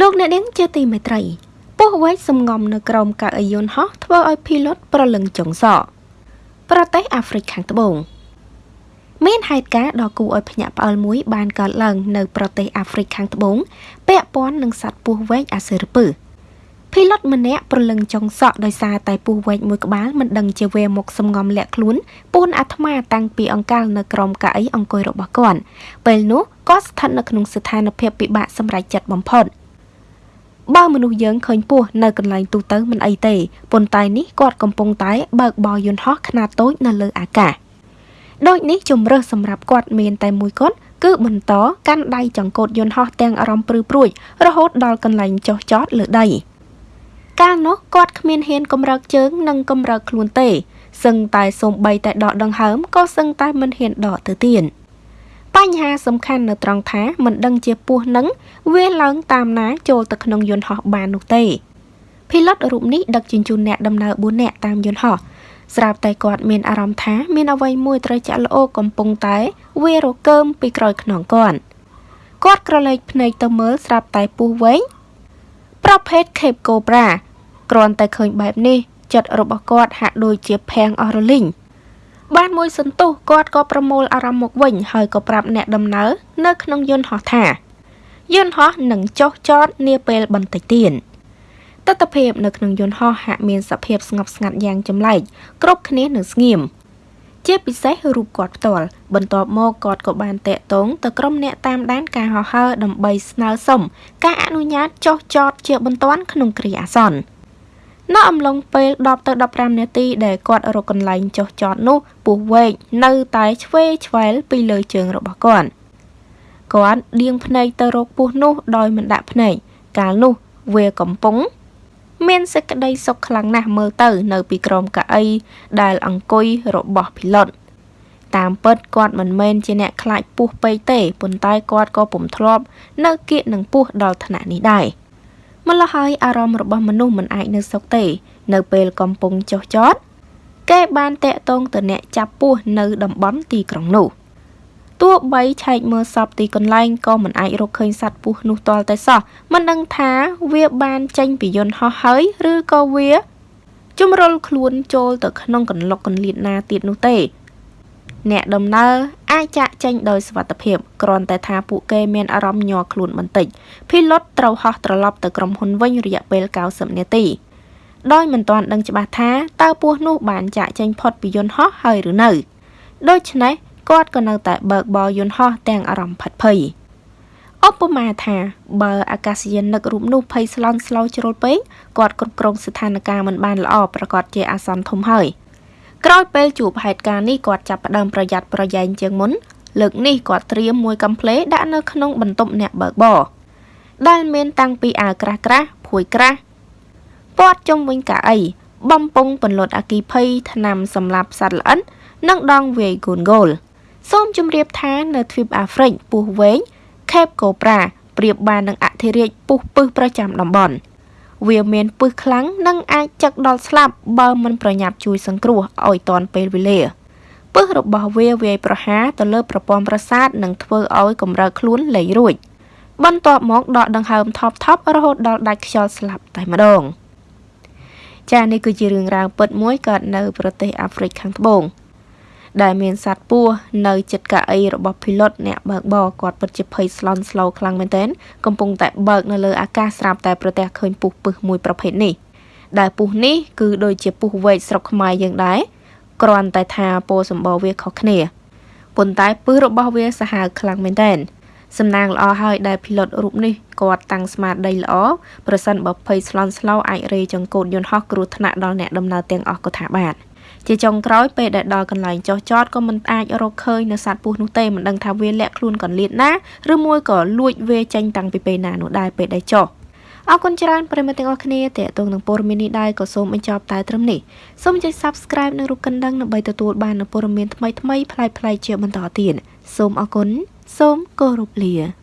លោកអ្នកនាងជាទីមេត្រីពោះវែកសំងំនៅក្រោមកៅអីយន្តហោះធ្វើឲ្យភីលុតប្រលឹងចុងសក់ប្រទេសអាហ្វ្រិកខាងត្បូងមានហេតុការណ៍ដ៏គួរឲ្យភ្ញាក់ផ្អើលមួយបានកើតឡើងនៅប្រទេសអាហ្វ្រិកខាងត្បូងពាក់ព័ន្ធនឹងសត្វពស់វែកអាសិរពឹសភីលុតម្នាក់ប្រលឹងចុងសក់ដោយសារតែពស់វែកមួយក្បាលមិនដឹងជាវេមុខសំងំលាក់ខ្លួនពូនអាត្មាតាំងពីអង្កលនៅក្រោមកៅអីអង្គុយរបស់គាត់ពេលនោះគាត់ស្ថិតនៅក្នុងស្ថានភាពពិបាកសម្រេចចិត្តបំផុត បើមនុស្សយើងឃើញពស់នៅកន្លែងទូទៅមិនអីទេប៉ុន្តែនេះគាត់កំពុងតែបើកបរយន្តហោះខ្នាតតូចនៅលើអាកាសដូចនេះជំរើសសម្រាប់គាត់មានតែមួយគត់គឺបន្តកាន់ដៃចង្កូតយន្តហោះទាំងអារម្មណ៍ព្រឺព្រួយរហូតដល់កន្លែងចុះចតលើដីកាលនោះគាត់គ្មានហ៊ានកម្រើកជើងនិងកម្រើកខ្លួនទេសឹងតែសូម្បីតែដកដង្ហើមក៏សឹងតែមិនហ៊ានដកទៅទៀត បញ្ហាសំខាន់នៅត្រង់ថាមិនដឹងជាពស់នឹងវាឡើងតាមណាចូលទៅក្នុងយន្តហោះបាននោះទេភីឡុតរូបនេះដឹកជញ្ជូនអ្នកដំណើរ4នាក់តាមយន្តហោះស្រាប់តែគាត់មានអារម្មណ៍ថាមានអ្វីមួយត្រូវចាក់ល្អកំពុងតែវារកើមពីក្រោយខ្នងគាត់គាត់ក្រឡេកភ្នែកទៅមើលស្រាប់តែពស់វែងប្រភេទ Cape Cobra គ្រាន់តែឃើញបែបនេះចិត្តរបស់គាត់ហាក់ដូចជាភាំងអស់រលីង បានមួយសន្ទុះគាត់ក៏ប្រមូលអារម្មណ៍មកវិញហើយក៏ប្រាប់អ្នកដំណើរនៅក្នុងយន្តហោះថាយន្តហោះនឹងចុះចតនាពេលបន្តិចទៀតទស្សនភាពនៅក្នុងយន្តហោះហាក់មានសភាពស្ងប់ស្ងាត់យ៉ាងចម្លែកគ្រប់គ្នានៅស្ងៀមជាពិសេសរូបគាត់ផ្ទាល់បន្ទាប់មកគាត់ក៏បានតាក់ទងទៅក្រុមអ្នកតាមដានការហោះហើរដើម្បីស្នើសុំការអនុញ្ញាតចុះចតជាបន្ទាន់ក្នុងគ្រាអាសន្ន នៅអំឡុងពេល10ទៅ15នាទីដែលគាត់រកកន្លែងចុះចតនោះពស់វែកនៅតែឆ្វេឆ្វែលពីលើជើងរបស់គាត់គាត់ដៀងភ្នែកទៅរកពស់នោះដោយមិនដាក់ភ្នែកកាលនោះវាកំពុង មានសេចក្តីសុខខ្លាំងណាស់មើលទៅ នៅពីក្រោមកៅអីដែលអង្គុយរបស់ភីឡុតតាមពិតគាត់មិនមែនជាអ្នកខ្លាចពស់ពេកទេប៉ុន្តែគាត់ក៏ពុំធ្លាប់ នៅគៀកនឹងពស់ដល់ថ្នាក់នេះដែរ ម្ល៉េះហើយអារម្មណ៍របស់មនុស្សមិនអាចនៅសុខទេ នៅពេលកំពុងចុះចតគេបានតាក់ទងទៅអ្នកចាប់ពស់នៅតំបន់ទីក្រុងនោះទោះបីឆែកមើលសពទីកន្លែងក៏មិនអាចរកឃើញសត្វពស់នោះទាល់តែសោះមិនដឹងថាវាបានចេញពីយន្តហោះហើយឬក៏វាជំរុលខ្លួនចូលទៅក្នុងកន្លុកកន្លៀតណាទៀតនោះទេ អ្នកដំណើរអាចចាក់ចេញដោយសុវត្ថិភាពគ្រាន់តែថាពួកគេមានអារម្មណ៍ញ័រខ្លួនបន្តិចភីឡុតត្រូវហោះត្រឡប់ទៅក្រុមហ៊ុនវិញរយៈពេល90នាទីដោយមិនទាន់ដឹងច្បាស់ថាតើពស់នោះបានចាក់ចេញផុតពីយន្តហោះហើយឬនៅដូច្នេះគាត់ក៏នៅតែបើកបរយន្តហោះទាំងអារម្មណ៍ផិតភ័យឧបមាថាបើអាកាសយានិករូបនោះភ័យស្លន់ស្លោជ្រុលពេកគាត់គ្រប់គ្រងស្ថានភាពមិនបានល្អប្រកាសជាអាសន្នធំហើយ ក្រោយពេលជួបហេតុការណ៍នេះគាត់ចាប់ផ្ដើមប្រយ័ត្នប្រយែងជាងមុនលើកនេះគាត់ត្រៀមមួយកំភ្លេដាក់នៅក្នុងបន្ទប់អ្នកបើកបរដែលមានតាំងពីអាវក្រាស់ក្រាស់ភួយក្រាស់ពាត់ជុំវិញកៅអីបំពង់ពន្លត់អគីភ័យថ្នាំសម្លាប់សត្វល្អិតនិងដងវាយកូនហ្គោលសូមជម្រាបថានៅទ្វីបអាហ្វ្រិកពស់វែង Cape Cobra ប្រៀបបាននឹងអធិរាជពស់ពឹសប្រចាំតំបន់ វាមានពឹសខ្លាំងនិងអាចចឹកដល់ស្លាប់បើមិនប្រញាប់ជួយសង្គ្រោះឲ្យទាន់ពេលវេលាពឹសរបស់វាវាយប្រហារទៅលើប្រព័ន្ធប្រសាទនិងធ្វើឲ្យកម្រើខ្លួនលែងរួចបន្ទាប់មកដកដង្ហើមថប់ថប់រហូតដល់ដាច់ខ្យល់ស្លាប់តែម្ដងចា៎នេះគឺជារឿងរ៉ាវពិតមួយកើតនៅប្រទេសអាហ្វ្រិកខាងត្បូង ដែលមានសត្វពស់នៅចិត្តកៅអីរបស់ភីឡុតអ្នកបើកបរគាត់ពិតជាភ័យស្លន់ស្លោខ្លាំងមែនទែនកំពុងតែបើកនៅលើអាកាសស្រាប់តែប្រទះឃើញពស់ពឹសមួយប្រភេទនេះដែលពស់នេះគឺដូចជាពស់វែកស្រុកខ្មែរយើងដែរគ្រាន់តែថាពណ៌សម្បូរវាខុសគ្នាប៉ុន្តែពឹសរបស់វាសាហាវខ្លាំងមែនទែនសំណាងល្អហើយដែលភីឡុតរូបនេះគាត់តាំងស្មារតីល្អប្រសិនបើភ័យស្លន់ស្លោអាចរេចង្កូតយន្តហោះគ្រោះថ្នាក់ដល់អ្នកដំណើរទាំងអស់ក៏ថាបាន។ ជាចុងក្រោយពេលដែលដល់កន្លែងចុះចតក៏មិនអាចរកឃើញនៅសត្វពស់នោះទេមិនដឹងថាវាលាក់ខ្លួនកន្លៀតណាឬមួយក៏លួចវាចេញតាំងពីពេលណានោះដែរពេលដែលចុះអរគុណច្រើនប្រិមត្តទាំងអស់គ្នាតេតងនឹងព័ត៌មាននេះដែរក៏សូមបញ្ចប់តែត្រឹមនេះសូមចុច Subscribe និងរូបកណ្ដឹងដើម្បីទទួលបាននូវព័ត៌មានថ្មីៗប្លែកៗជាបន្តទៀតសូមអរគុណសូមគោរពលា